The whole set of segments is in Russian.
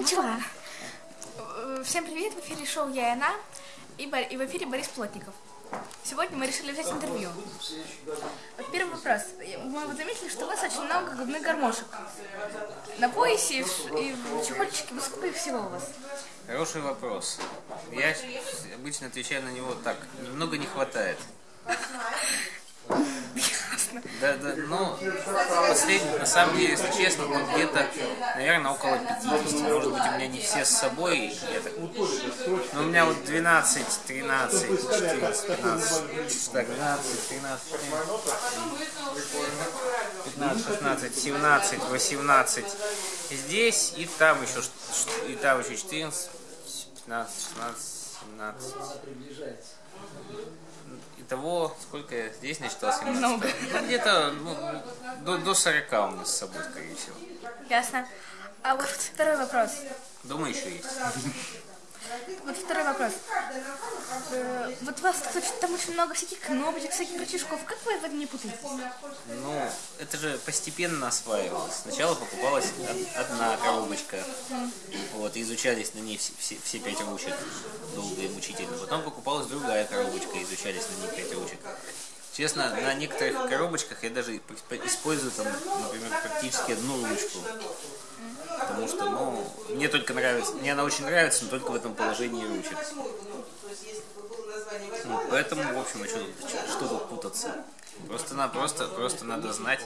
начала. Э, Всем привет, в эфире шоу «Я и она» и, Бор- и в эфире Борис Плотников. Сегодня мы решили взять интервью. Вот первый вопрос. Мы вот заметили, что у вас очень много губных гармошек. На поясе и в, и в чехольчике. Ну, сколько их всего у вас? Хороший вопрос. Я обычно отвечаю на него так. Немного не хватает. Да, да, но последний, на самом деле, если честно, ну, где-то, наверное, около 50. Может быть, у меня не все с собой. Я так... Но у меня вот 12, 13, 14, 15, так, 12, 13, 15, 16, 17, 18. Здесь и там еще, и там еще 14, 15, 16, 17. Итого, сколько я здесь насчитал? 17? Много. Ну, где-то ну, до, до 40 у нас с собой, скорее всего. Ясно. А вот второй вопрос. Думаю, еще есть. Вот второй вопрос. Э, Вот у вас там очень много всяких кнопочек, всяких рычажков. Как вы в этом не путаетесь? Ну, это же постепенно осваивалось. Сначала покупалась од- одна коробочка, вот, и изучались на ней все, все, все пять ручек долго и мучительно. Потом покупалась другая коробочка, изучались на ней пять ручек. Честно, на некоторых коробочках я даже использую там, например, практически одну ручку. Потому что, ну, мне только нравится, мне она очень нравится, но только в этом положении ручек. Ну, поэтому, в общем, а что, тут- что тут путаться? Просто, на, просто, просто надо знать.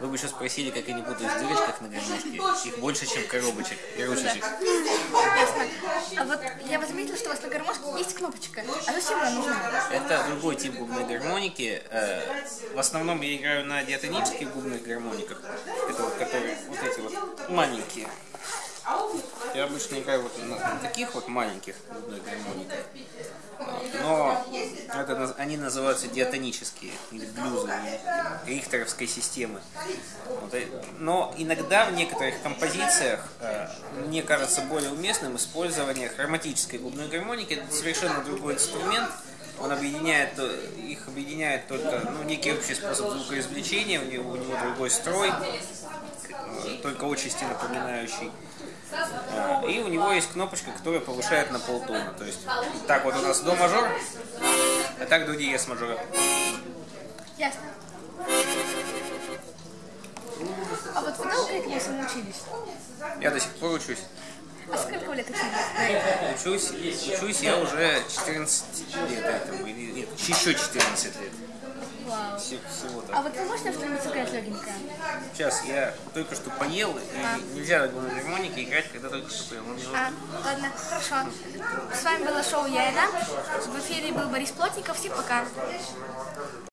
Вы бы еще спросили, как они путают в дырочках на гармошке. Их больше, чем коробочек и ручечек. Ясно. А вот я вот заметила, что у вас на гармошке есть кнопочка. А зачем она нужна? Это другой тип губной гармоники. Э, В основном я играю на диатонических губных гармониках. Это вот, которые вот эти вот маленькие. Обычно играю вот на таких вот маленьких губных гармониках. А, Но это, они называются диатонические или блюзовые рихтеровской системы. Э, Но иногда в некоторых композициях э, мне кажется более уместным использование хроматической губной гармоники. Это совершенно другой инструмент. Он объединяет, э, их объединяет только ну, некий общий способ звукоизвлечения, у него, у него другой строй, только отчасти напоминающий. И у него есть кнопочка, которая повышает на полтона. То есть так вот у нас до мажор, а так до диез мажора. Ясно. А вот вы долго этому учились? Я до сих пор учусь. А сколько вы лет учились? Учусь, учусь я уже 14 лет этому, или нет, еще 14 лет. Вау. Все- Всего А вот вы можете что-нибудь сыграть легенькое? Сейчас я только что поел, и нельзя на гармонике играть, когда только что поел. А, ладно, хорошо. С вами было шоу Я и она. В эфире был Борис Плотников. Всем пока.